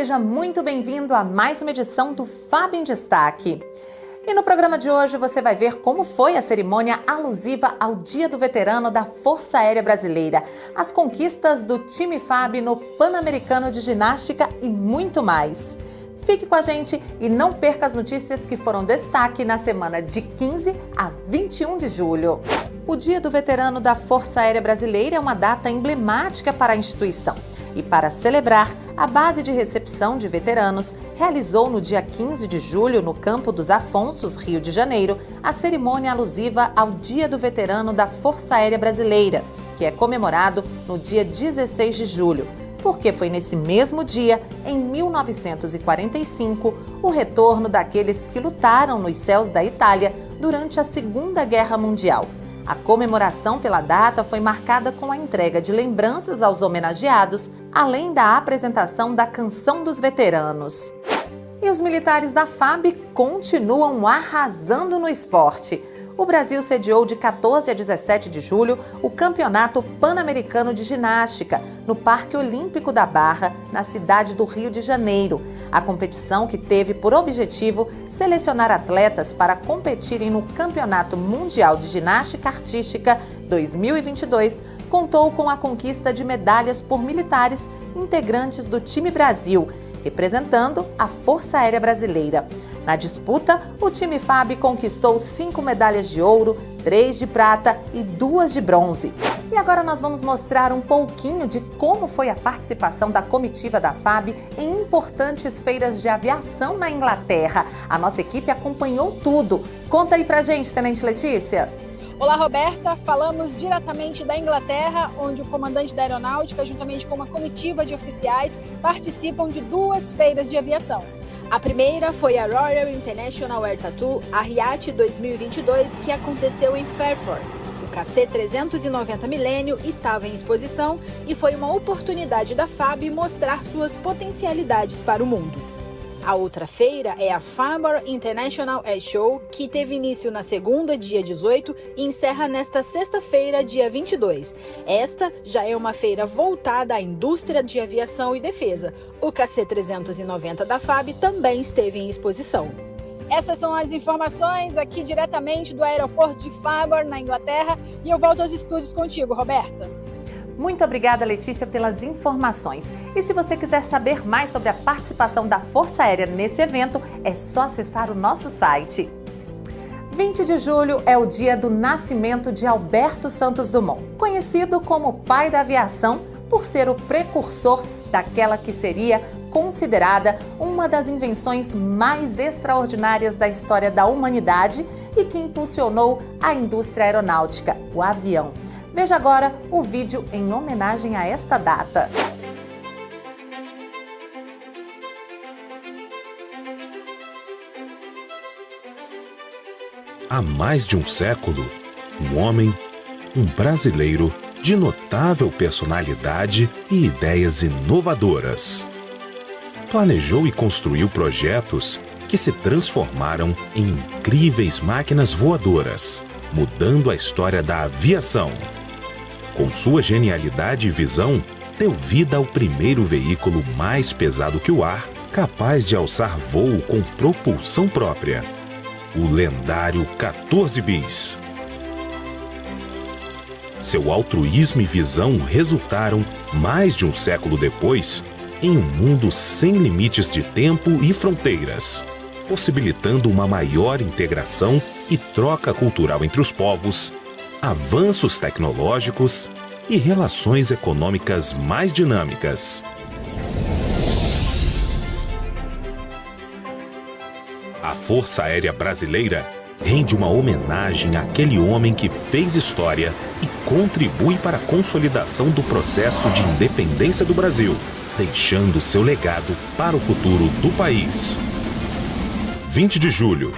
seja muito bem-vindo a mais uma edição do Fábio em Destaque. E no programa de hoje você vai ver como foi a cerimônia alusiva ao Dia do Veterano da Força Aérea Brasileira, as conquistas do time FAB no Pan-Americano de Ginástica e muito mais. Fique com a gente e não perca as notícias que foram destaque na semana de 15 a 21 de julho. O Dia do Veterano da Força Aérea Brasileira é uma data emblemática para a instituição. E para celebrar, a base de recepção de veteranos realizou no dia 15 de julho, no Campo dos Afonsos, Rio de Janeiro, a cerimônia alusiva ao Dia do Veterano da Força Aérea Brasileira, que é comemorado no dia 16 de julho porque foi nesse mesmo dia, em 1945, o retorno daqueles que lutaram nos céus da Itália durante a Segunda Guerra Mundial. A comemoração pela data foi marcada com a entrega de lembranças aos homenageados, além da apresentação da Canção dos Veteranos. E os militares da FAB continuam arrasando no esporte o Brasil sediou de 14 a 17 de julho o Campeonato Pan-Americano de Ginástica no Parque Olímpico da Barra, na cidade do Rio de Janeiro. A competição, que teve por objetivo selecionar atletas para competirem no Campeonato Mundial de Ginástica Artística 2022, contou com a conquista de medalhas por militares integrantes do time Brasil, representando a Força Aérea Brasileira. Na disputa, o time FAB conquistou cinco medalhas de ouro, três de prata e duas de bronze. E agora nós vamos mostrar um pouquinho de como foi a participação da comitiva da FAB em importantes feiras de aviação na Inglaterra. A nossa equipe acompanhou tudo. Conta aí pra gente, Tenente Letícia. Olá, Roberta. Falamos diretamente da Inglaterra, onde o comandante da aeronáutica, juntamente com uma comitiva de oficiais, participam de duas feiras de aviação. A primeira foi a Royal International Air Tattoo, a RIAT 2022, que aconteceu em Fairford. O KC-390 Milênio estava em exposição e foi uma oportunidade da FAB mostrar suas potencialidades para o mundo. A outra feira é a Farmer International Air Show, que teve início na segunda, dia 18, e encerra nesta sexta-feira, dia 22. Esta já é uma feira voltada à indústria de aviação e defesa. O KC-390 da FAB também esteve em exposição. Essas são as informações aqui diretamente do aeroporto de Farmer, na Inglaterra, e eu volto aos estúdios contigo, Roberta. Muito obrigada, Letícia, pelas informações. E se você quiser saber mais sobre a participação da Força Aérea nesse evento, é só acessar o nosso site. 20 de julho é o dia do nascimento de Alberto Santos Dumont, conhecido como pai da aviação por ser o precursor daquela que seria considerada uma das invenções mais extraordinárias da história da humanidade e que impulsionou a indústria aeronáutica, o avião. Veja agora o vídeo em homenagem a esta data. Há mais de um século, um homem, um brasileiro de notável personalidade e ideias inovadoras. Planejou e construiu projetos que se transformaram em incríveis máquinas voadoras, mudando a história da aviação com sua genialidade e visão, deu vida ao primeiro veículo mais pesado que o ar, capaz de alçar voo com propulsão própria. O lendário 14 Bis. Seu altruísmo e visão resultaram, mais de um século depois, em um mundo sem limites de tempo e fronteiras, possibilitando uma maior integração e troca cultural entre os povos, avanços tecnológicos e relações econômicas mais dinâmicas. A Força Aérea Brasileira rende uma homenagem àquele homem que fez história e contribui para a consolidação do processo de independência do Brasil, deixando seu legado para o futuro do país. 20 de julho,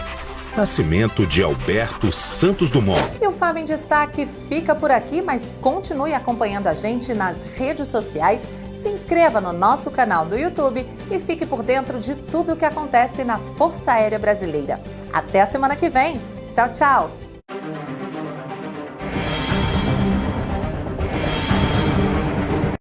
Nascimento de Alberto Santos Dumont. E o Fábio em Destaque fica por aqui, mas continue acompanhando a gente nas redes sociais. Se inscreva no nosso canal do YouTube e fique por dentro de tudo o que acontece na Força Aérea Brasileira. Até a semana que vem. Tchau, tchau!